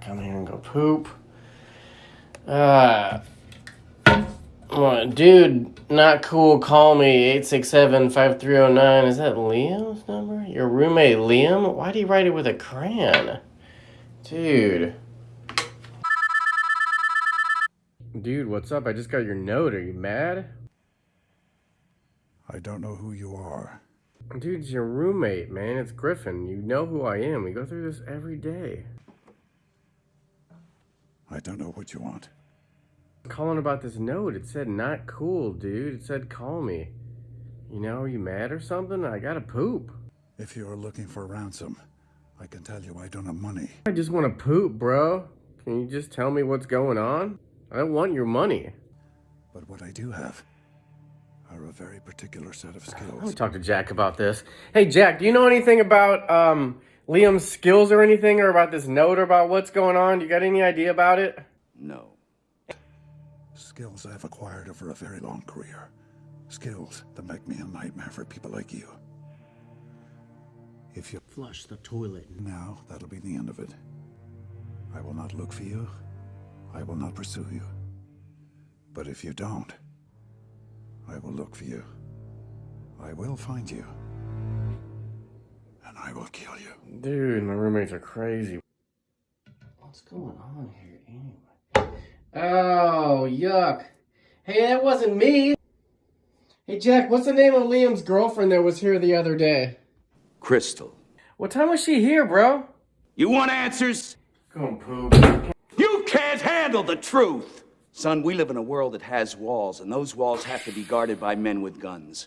come here and go poop. Uh, what, dude, not cool. Call me 867-5309. Is that Liam's number? Your roommate Liam? Why do you write it with a crayon? Dude. Dude, what's up? I just got your note. Are you mad? I don't know who you are. Dude, it's your roommate, man. It's Griffin. You know who I am. We go through this every day. I don't know what you want. calling about this note. It said not cool, dude. It said call me. You know, are you mad or something? I gotta poop. If you are looking for ransom, I can tell you I don't have money. I just wanna poop, bro. Can you just tell me what's going on? I don't want your money. But what I do have are a very particular set of skills. Let me talk to Jack about this. Hey, Jack, do you know anything about um, Liam's skills or anything, or about this note, or about what's going on? You got any idea about it? No. Skills I've acquired over a very long career. Skills that make me a nightmare for people like you. If you Flush the toilet. now, that'll be the end of it. I will not look for you. I will not pursue you. But if you don't, I will look for you. I will find you. And I will kill you. Dude, my roommates are crazy. What's going on here anyway? Oh, yuck. Hey, that wasn't me. Hey, Jack, what's the name of Liam's girlfriend that was here the other day? Crystal. What time was she here, bro? You want answers? Go and poop. You can't handle the truth! Son, we live in a world that has walls, and those walls have to be guarded by men with guns.